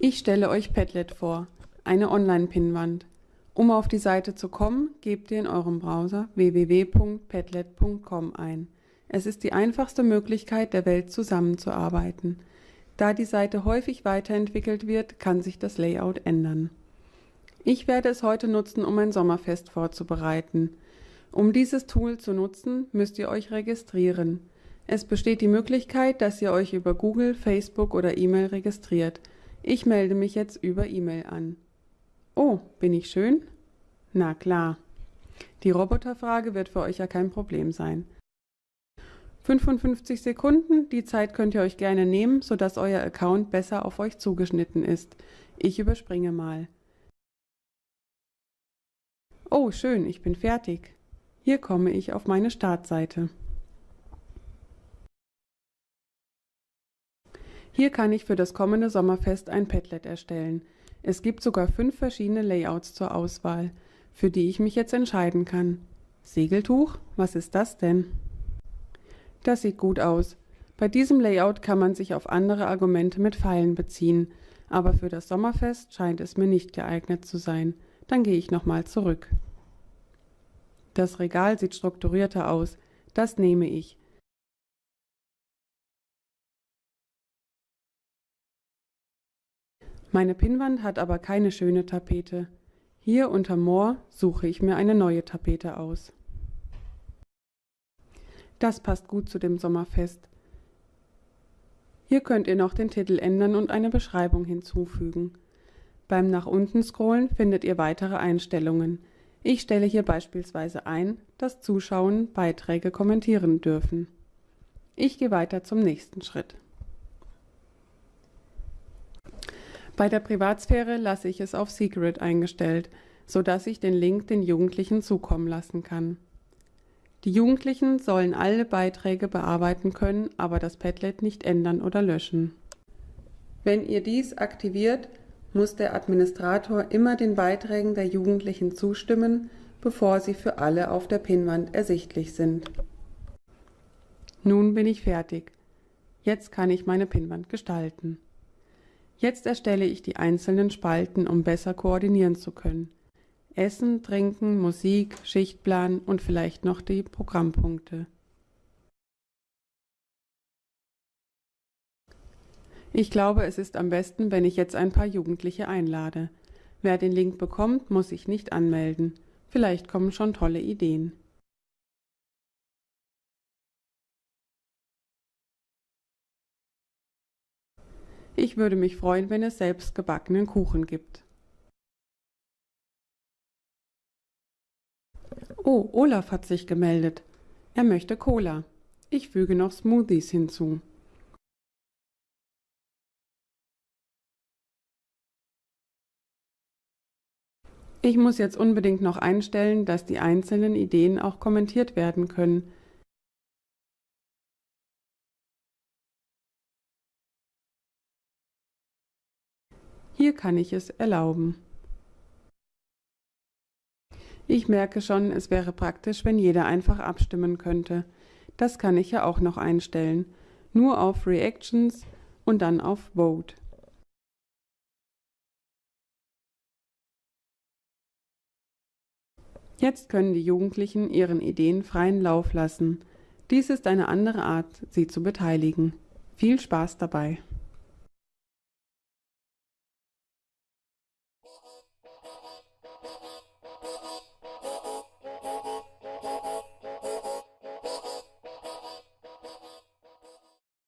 Ich stelle euch Padlet vor, eine Online-Pinnwand. Um auf die Seite zu kommen, gebt ihr in eurem Browser www.padlet.com ein. Es ist die einfachste Möglichkeit der Welt zusammenzuarbeiten. Da die Seite häufig weiterentwickelt wird, kann sich das Layout ändern. Ich werde es heute nutzen, um ein Sommerfest vorzubereiten. Um dieses Tool zu nutzen, müsst ihr euch registrieren. Es besteht die Möglichkeit, dass ihr euch über Google, Facebook oder E-Mail registriert. Ich melde mich jetzt über E-Mail an. Oh, bin ich schön? Na klar. Die Roboterfrage wird für euch ja kein Problem sein. 55 Sekunden, die Zeit könnt ihr euch gerne nehmen, sodass euer Account besser auf euch zugeschnitten ist. Ich überspringe mal. Oh, schön, ich bin fertig. Hier komme ich auf meine Startseite. Hier kann ich für das kommende Sommerfest ein Padlet erstellen. Es gibt sogar fünf verschiedene Layouts zur Auswahl, für die ich mich jetzt entscheiden kann. Segeltuch? Was ist das denn? Das sieht gut aus. Bei diesem Layout kann man sich auf andere Argumente mit Pfeilen beziehen, aber für das Sommerfest scheint es mir nicht geeignet zu sein. Dann gehe ich nochmal zurück. Das Regal sieht strukturierter aus. Das nehme ich. Meine Pinnwand hat aber keine schöne Tapete. Hier unter Moor suche ich mir eine neue Tapete aus. Das passt gut zu dem Sommerfest. Hier könnt ihr noch den Titel ändern und eine Beschreibung hinzufügen. Beim nach unten scrollen findet ihr weitere Einstellungen. Ich stelle hier beispielsweise ein, dass Zuschauen Beiträge kommentieren dürfen. Ich gehe weiter zum nächsten Schritt. Bei der Privatsphäre lasse ich es auf Secret eingestellt, sodass ich den Link den Jugendlichen zukommen lassen kann. Die Jugendlichen sollen alle Beiträge bearbeiten können, aber das Padlet nicht ändern oder löschen. Wenn ihr dies aktiviert, muss der Administrator immer den Beiträgen der Jugendlichen zustimmen, bevor sie für alle auf der Pinnwand ersichtlich sind. Nun bin ich fertig. Jetzt kann ich meine Pinnwand gestalten. Jetzt erstelle ich die einzelnen Spalten, um besser koordinieren zu können. Essen, Trinken, Musik, Schichtplan und vielleicht noch die Programmpunkte. Ich glaube, es ist am besten, wenn ich jetzt ein paar Jugendliche einlade. Wer den Link bekommt, muss sich nicht anmelden. Vielleicht kommen schon tolle Ideen. Ich würde mich freuen, wenn es selbst gebackenen Kuchen gibt. Oh, Olaf hat sich gemeldet. Er möchte Cola. Ich füge noch Smoothies hinzu. Ich muss jetzt unbedingt noch einstellen, dass die einzelnen Ideen auch kommentiert werden können. Hier kann ich es erlauben. Ich merke schon, es wäre praktisch, wenn jeder einfach abstimmen könnte. Das kann ich ja auch noch einstellen. Nur auf Reactions und dann auf Vote. Jetzt können die Jugendlichen ihren Ideen freien Lauf lassen. Dies ist eine andere Art, sie zu beteiligen. Viel Spaß dabei!